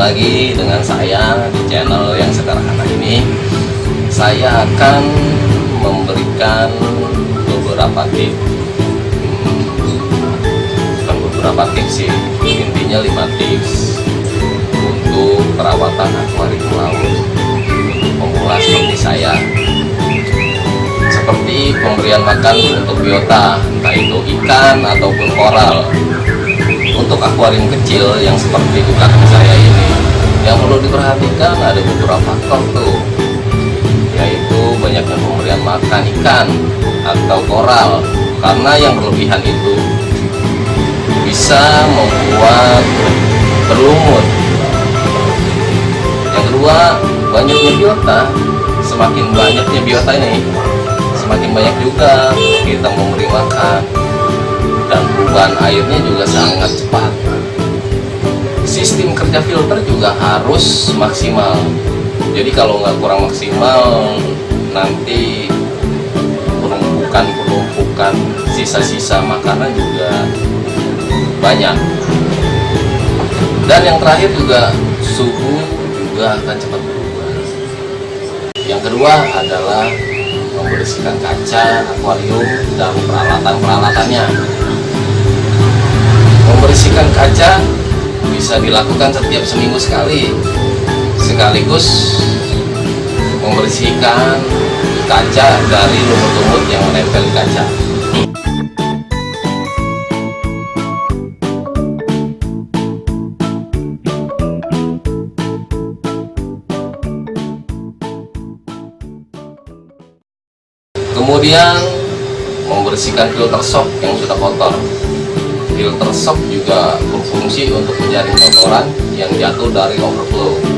lagi dengan saya di channel yang sederhana ini. Saya akan memberikan beberapa tips hmm, Bukan beberapa tips sih, intinya 5 tips Untuk perawatan akuarium laut Untuk pemula seperti saya. Seperti pemberian makan untuk biota Entah itu ikan ataupun koral untuk akuarium kecil yang seperti di belakang saya ini yang perlu diperhatikan ada beberapa faktor tuh yaitu banyaknya pemberian makan ikan atau koral karena yang berlebihan itu bisa membuat berlumut. Yang kedua banyaknya biota. Semakin banyaknya biota ini semakin banyak juga kita memberi makan dan perubahan airnya juga sangat cepat. Sistem kerja filter juga harus maksimal. Jadi kalau nggak kurang maksimal nanti penumpukan-penumpukan sisa-sisa makanan juga banyak. Dan yang terakhir juga suhu juga akan cepat berubah. Yang kedua adalah membersihkan kaca akuarium dan peralatan-peralatannya membersihkan kaca bisa dilakukan setiap seminggu sekali. Sekaligus membersihkan kaca dari lumut-lumut yang menempel di kaca. Kemudian membersihkan filter shock yang sudah kotor filter shock juga berfungsi untuk menjaring kotoran yang jatuh dari overflow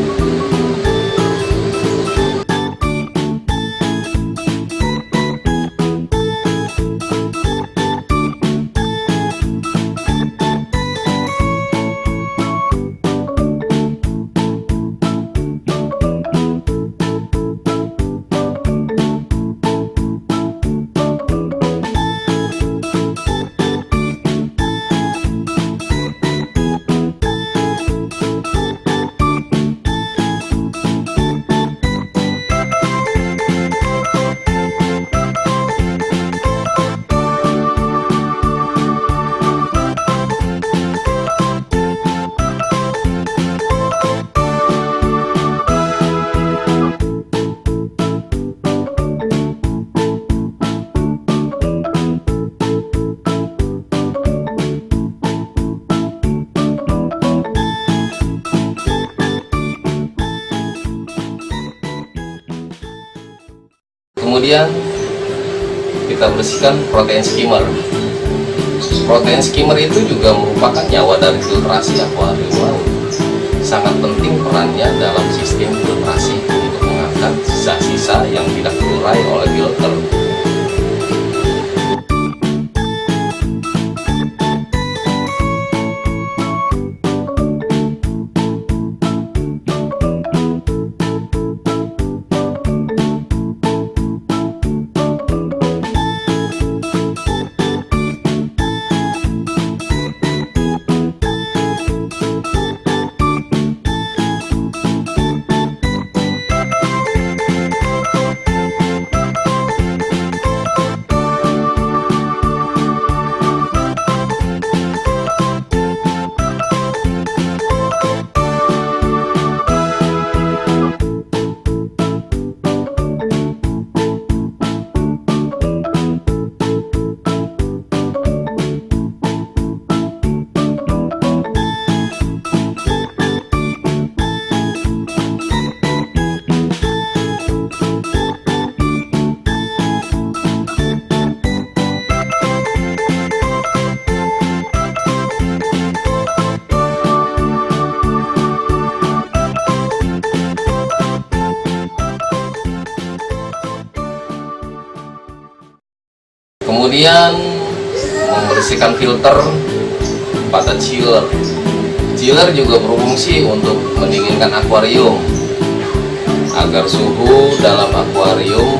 kemudian kita bersihkan protein skimmer. Protein skimmer itu juga merupakan nyawa dari filtrasi akuarium sangat penting perannya dalam kemudian membersihkan filter pada chiller. Chiller juga berfungsi untuk mendinginkan akuarium. Agar suhu dalam akuarium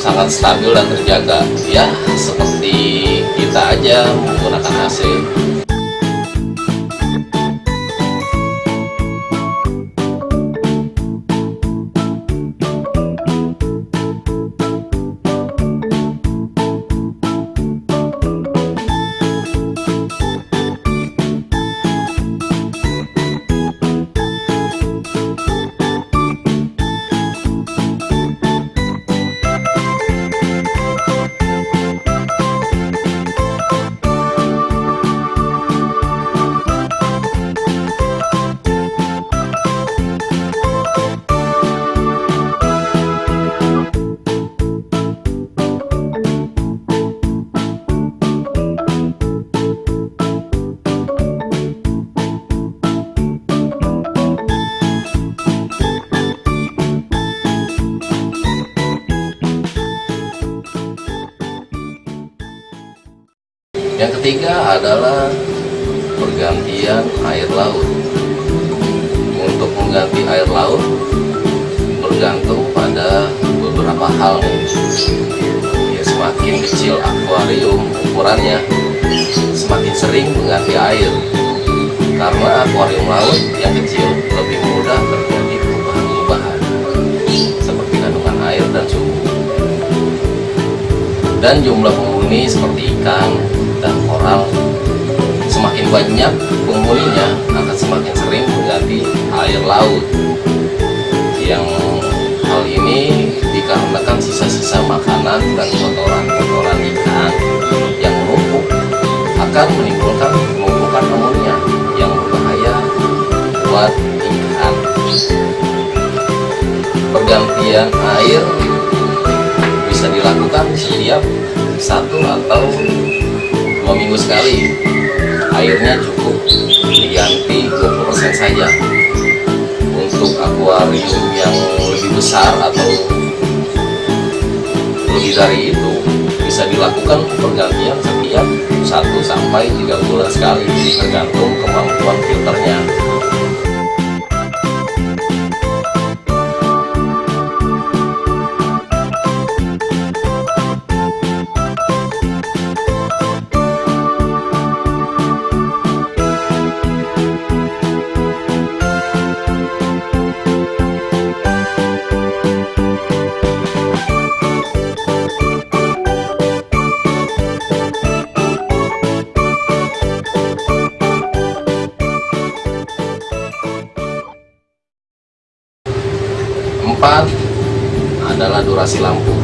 sangat stabil dan terjaga. Ya seperti kita aja menggunakan AC ketiga adalah pergantian air laut. Untuk mengganti air laut bergantung pada beberapa hal. Ya, semakin kecil akuarium ukurannya, semakin sering mengganti air. Karena akuarium laut yang kecil lebih mudah terjadi perubahan-perubahan seperti kandungan air dan suhu. Dan jumlah penghuni seperti ikan koral semakin banyak penghuninya akan semakin sering mengganti air laut. Yang hal ini dikarenakan sisa-sisa makanan dan kotoran-kotoran ikan yang menumpuk akan menimbulkan penumpukan amonia yang berbahaya buat ikan. Pergantian air bisa dilakukan setiap satu atau dua minggu sekali. Airnya cukup diganti 20% saja. Untuk akuarium yang lebih besar atau lebih dari itu bisa dilakukan pergantian setiap 1 sampai 3 bulan sekali tergantung kemampuan filternya Empat adalah durasi lampu.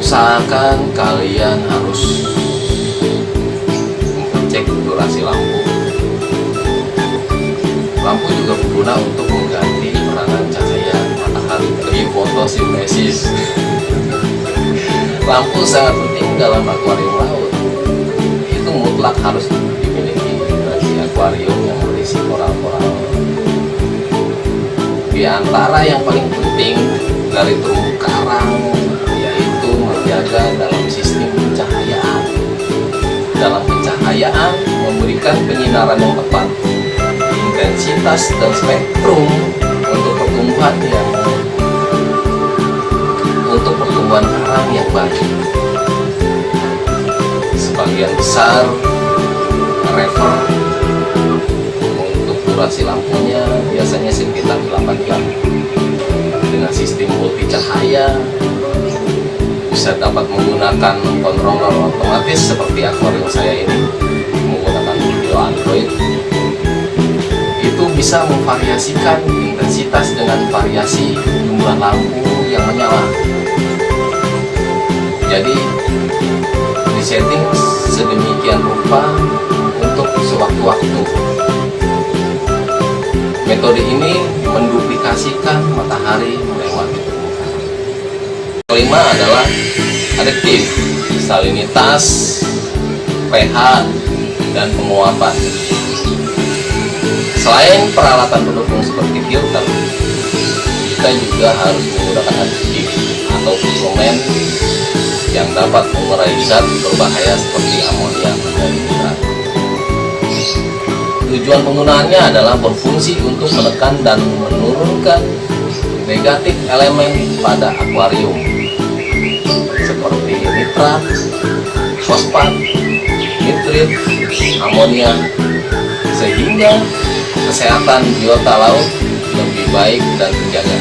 Usahakan kalian harus mengecek durasi lampu. Lampu juga berguna untuk mengganti peranan cahaya matahari dari fotosintesis. Lampu sangat penting dalam akuarium laut. Itu mutlak harus dimiliki bagi akuarium yang berisi koral-koral di antara yang paling penting dari terumbu karang yaitu menjaga dalam sistem pencahayaan. Dalam pencahayaan memberikan penyinaran yang tepat intensitas dan spektrum untuk pertumbuhan yang untuk pertumbuhan karang yang baik. Sebagian besar refer durasi lampunya biasanya sekitar 8 jam. Dengan sistem multi cahaya bisa dapat menggunakan controller otomatis seperti akuarium saya ini menggunakan video Android. Itu bisa memvariasikan intensitas dengan variasi jumlah lampu yang menyala. Jadi disetting sedemikian rupa untuk sewaktu-waktu Metode ini menduplikasikan matahari melewati permukaan. Kelima adalah adiktif, salinitas, pH, dan penguapan. Selain peralatan pendukung seperti filter, kita juga harus menggunakan adiktif atau suplemen yang dapat mengurai zat berbahaya seperti amonia dan. Tujuan penggunaannya adalah berfungsi untuk menekan dan menurunkan negatif elemen pada akuarium seperti nitrat, fosfat, nitrit, amonia sehingga kesehatan biota laut lebih baik dan terjaga.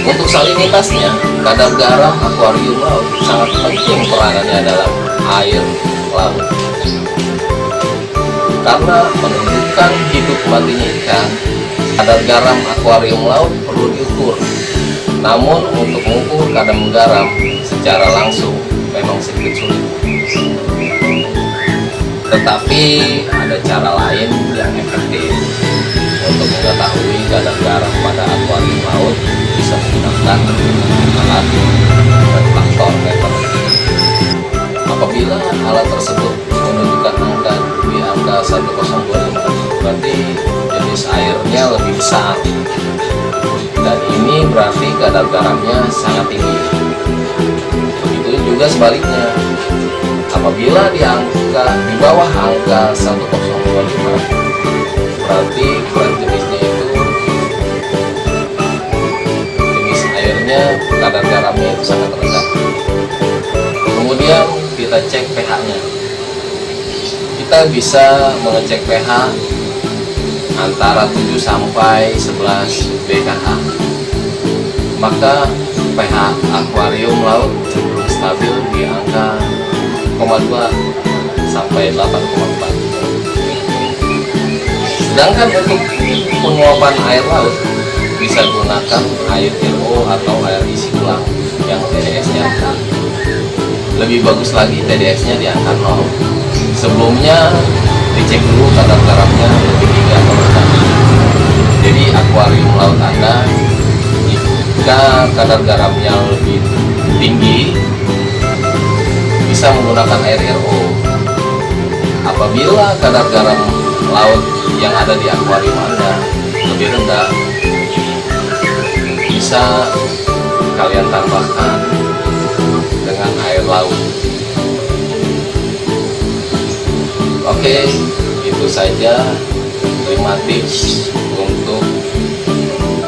Untuk salinitasnya, kadar garam akuarium laut sangat penting peranannya dalam air laut karena menunjukkan hidup matinya ikan kadar garam akuarium laut perlu diukur. Namun untuk mengukur kadar garam secara langsung memang sedikit sulit. Tetapi ada cara lain yang efektif. Untuk mengetahui kadar garam pada akuarium laut bisa menggunakan alat reflektor meter apabila alat tersebut menunjukkan angka di angka 1025 berarti jenis airnya lebih besar. Dan ini berarti kadar garamnya sangat tinggi. Begitu juga sebaliknya. Apabila di angka di bawah angka 1025 berarti kurang jenisnya itu jenis airnya kadar garamnya itu sangat rendah. Kemudian kita cek pH nya. Kita bisa mengecek pH antara 7 sampai 11 BKH maka pH akuarium laut cenderung stabil di angka 0,2 sampai 8,4 sedangkan untuk penguapan air laut bisa gunakan air RO atau air isi ulang yang TDS nya lebih bagus lagi TDS nya di angka 0 sebelumnya dicek dulu kadar garamnya lebih tinggi atau rendah jadi akuarium laut anda jika kadar garamnya lebih tinggi bisa menggunakan air RO apabila kadar garam laut yang ada di akuarium anda lebih rendah bisa kalian tambahkan laut. Oke itu saja 5 tips untuk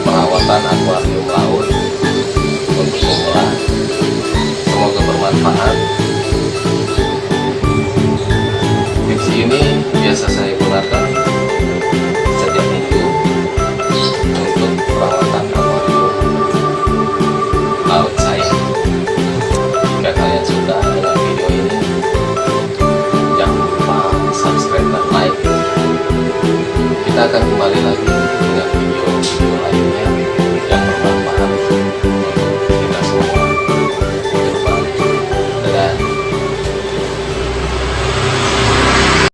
perawatan akuarium